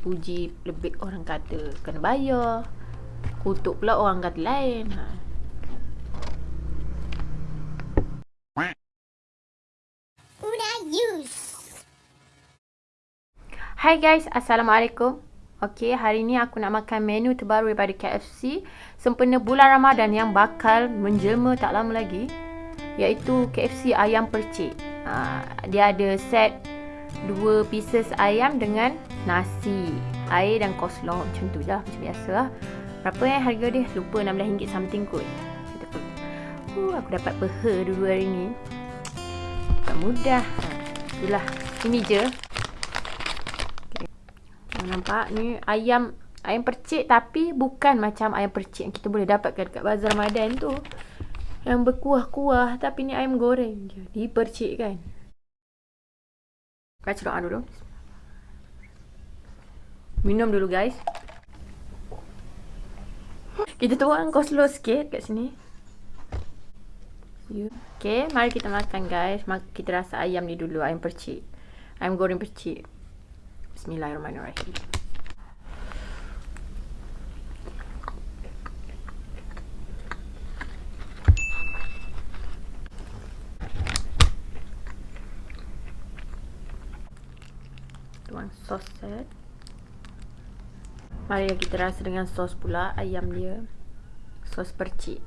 puji lebih orang kata kena bayar. Kutuk pula orang kata lain. Ha. Hai guys, Assalamualaikum. Okey, hari ni aku nak makan menu terbaru daripada KFC sempena bulan Ramadan yang bakal menjelma tak lama lagi iaitu KFC ayam percik. Ha, dia ada set dua pieces ayam dengan nasi, air dan coleslaw macam tu je lah, macam biasa lah. Berapa yang harga dia? Lupa RM16 something kot. Uh, aku dapat peha dulu hari ni. Tak mudah. Itulah. Ini je. Okay. Nampak ni ayam ayam percik tapi bukan macam ayam percik yang kita boleh dapatkan dekat bazar Ramadan tu. Yang berkuah-kuah tapi ni ayam goreng je. Dipercik kan. Baca doa dulu. Minum dulu guys. Kita tuang coleslaw sikit kat sini. Okay, mari kita makan guys. Kita rasa ayam ni dulu, ayam percik. Ayam goreng percik. Bismillahirrahmanirrahim. Sos set. Mari kita rasa dengan sos pula ayam dia. Sos percik.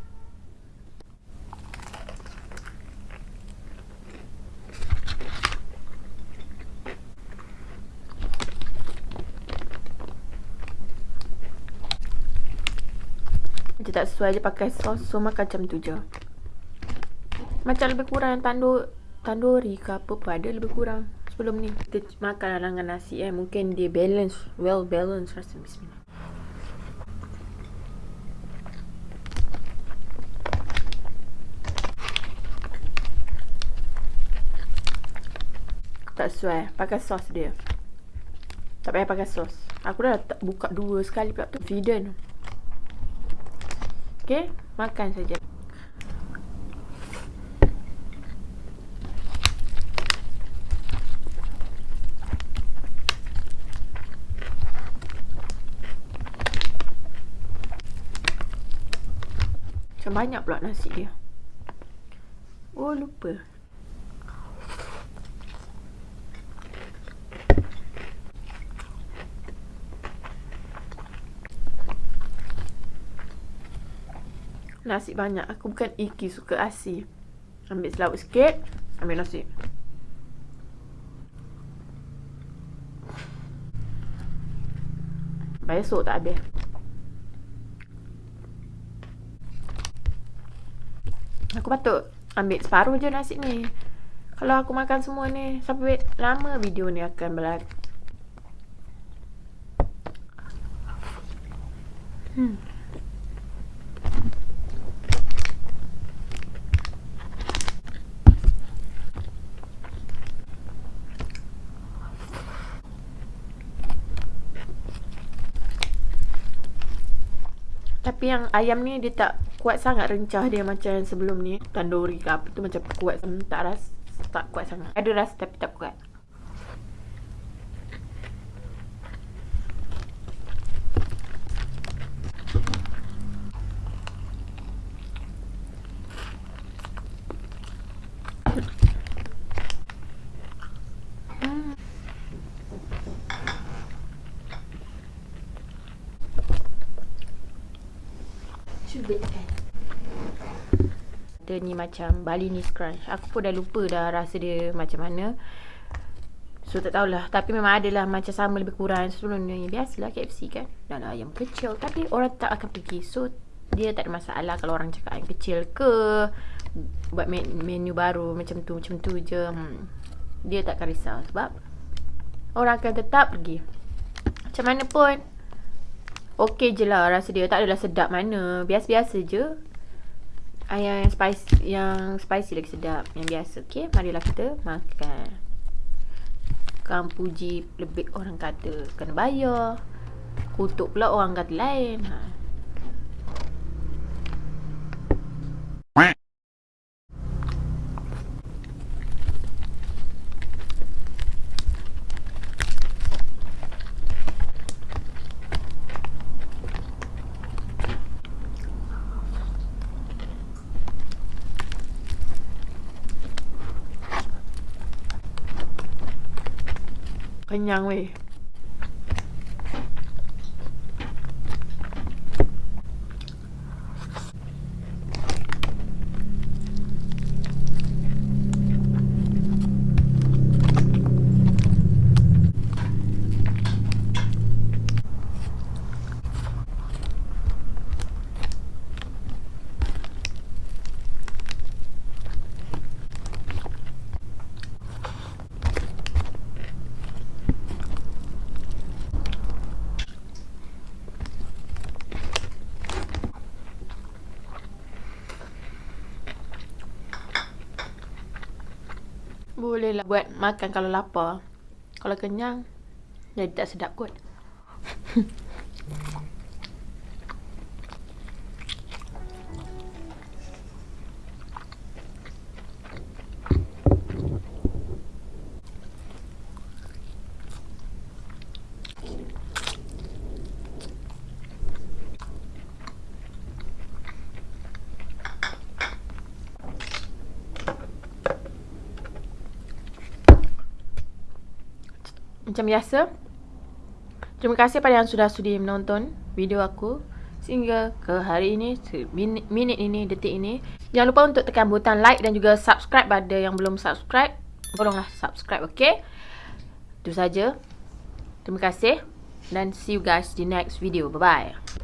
Macam tak sesuai je pakai sos So macam tu je Macam lebih kurang tandur Tanduri ke apa pun ada lebih kurang sebelum ni kita makan dengan nasi eh. Mungkin dia balance well balance rasa. Bismillah. Tak sesuai pakai sos dia. Tak payah pakai sos aku dah buka dua sekali pula tu. Feeden Okay, makan saja. Macam banyak pula nasi dia. Oh, lupa. Nasi banyak. Aku bukan iki suka asi. Ambil selawat sikit. Ambil nasi. Besok tak habis. Aku patut ambil separuh je nasi ni. Kalau aku makan semua ni, sampai lama video ni akan berlaku. Hmm. Tapi yang ayam ni dia tak kuat sangat rencah dia macam yang sebelum ni. Tandoori ke apa tu macam kuat. Tak rasa tak kuat sangat. Ada rasa tapi tak kuat. Dia ni macam Balinese crunch. Aku pun dah lupa dah rasa dia macam mana. So tak tahulah. Tapi memang adalah macam sama lebih kurang sebelum ni. Biasalah KFC kan. Dan ayam kecil. Tapi orang tak akan pergi. So dia tak ada masalah kalau orang cakap ayam kecil ke. Buat menu baru macam tu. Macam tu je. Hmm. Dia tak akan risau. Sebab orang akan tetap pergi. Macam mana pun Okey je lah rasa dia. Tak adalah sedap mana. Biasa-biasa je. Ayam yang spicy, yang spicy lagi sedap. Yang biasa. Okey, marilah kita makan. Kan puji lebih orang kata kena bayar. Kutuk pula orang kata lain. Ha. เป็นยังเลย weh. Bolehlah buat makan kalau lapar. Kalau kenyang, jadi tak sedap kot. Macam biasa. Terima kasih pada yang sudah sudi menonton video aku Sehingga ke hari ini Minit, ini, detik ini. Jangan lupa untuk tekan butang like dan juga subscribe Pada yang belum subscribe Tolonglah subscribe, ok Itu saja. Terima kasih Dan see you guys di next video. Bye-bye